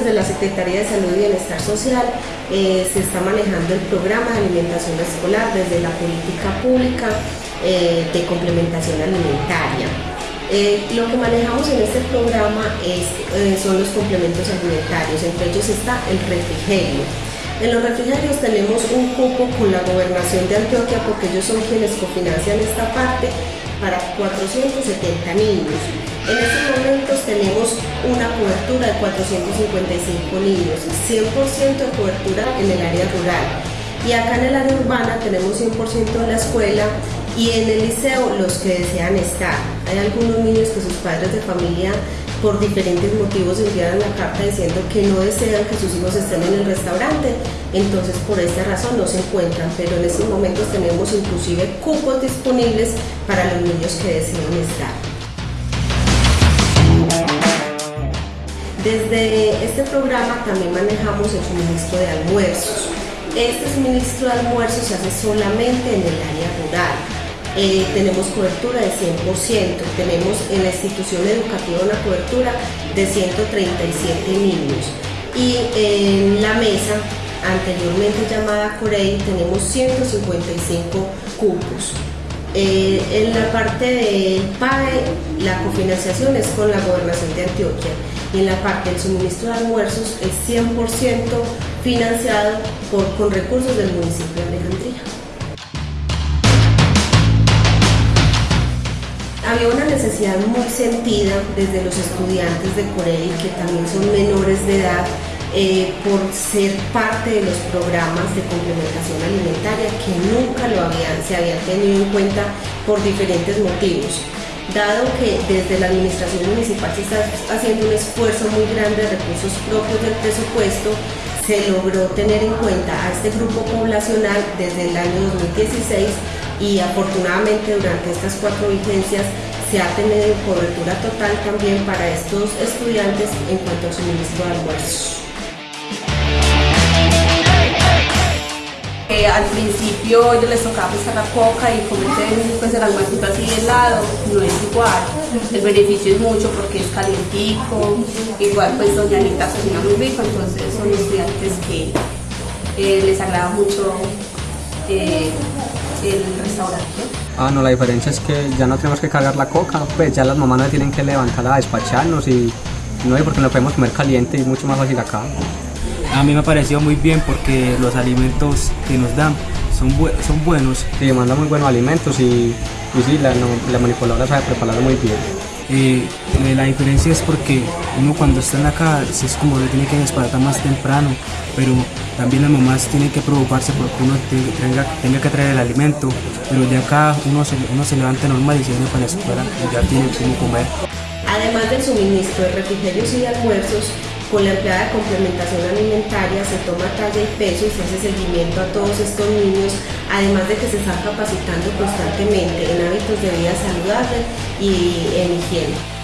desde la Secretaría de Salud y Bienestar Social eh, se está manejando el programa de alimentación escolar desde la política pública eh, de complementación alimentaria. Eh, lo que manejamos en este programa es, son los complementos alimentarios, entre ellos está el refrigerio. En los refrigerios tenemos un cupo con la gobernación de Antioquia porque ellos son quienes cofinancian esta parte para 470 niños. En estos momentos tenemos una cobertura de 455 niños, 100% de cobertura en el área rural. Y acá en el área urbana tenemos 100% de la escuela y en el liceo los que desean estar. Hay algunos niños que sus padres de familia por diferentes motivos enviaron la carta diciendo que no desean que sus hijos estén en el restaurante, entonces por esta razón no se encuentran, pero en estos momentos tenemos inclusive cupos disponibles para los niños que desean estar. Desde este programa también manejamos el suministro de almuerzos. Este suministro de almuerzos se hace solamente en el área rural eh, tenemos cobertura de 100%, tenemos en la institución educativa una cobertura de 137 niños y en la mesa anteriormente llamada Corey tenemos 155 cupos. Eh, en la parte del PAE la cofinanciación es con la gobernación de Antioquia y en la parte del suministro de almuerzos es 100% financiado por, con recursos del municipio de Alejandría. Había una necesidad muy sentida desde los estudiantes de Corey, que también son menores de edad, eh, por ser parte de los programas de complementación alimentaria que nunca lo habían, se habían tenido en cuenta por diferentes motivos. Dado que desde la administración municipal se está haciendo un esfuerzo muy grande de recursos propios del presupuesto, se logró tener en cuenta a este grupo poblacional desde el año 2016 y afortunadamente durante estas cuatro vigencias se ha tenido cobertura total también para estos estudiantes en cuanto al suministro de almuerzos. Eh, al principio yo les tocaba pescar la coca y cometen pues el almuerzo así de helado, no es igual. El beneficio es mucho porque es calientico, igual pues doña Anita cocina muy rico, entonces son estudiantes que eh, les agrada mucho eh, el restaurante. Ah, no, la diferencia es que ya no tenemos que cargar la coca, pues ya las mamás no tienen que levantar a despacharnos y no hay porque lo podemos comer caliente y mucho más fácil acá. A mí me ha parecido muy bien porque los alimentos que nos dan son, son buenos. Sí, mandan muy buenos alimentos y, y sí, la, la manipuladora sabe prepararlo muy bien. Eh, la diferencia es porque uno cuando está en la casa es como que tiene que despertar más temprano, pero también las mamás tienen que preocuparse porque uno tenga, que traer el alimento, pero ya acá uno se, uno se levanta normal y se viene para la escuela y ya tiene cómo comer. Además del suministro de refrigerios y almuerzos, con la empleada de complementación alimentaria se toma talla y peso y se hace seguimiento a todos estos niños, además de que se están capacitando constantemente en hábitos de vida saludable y en higiene.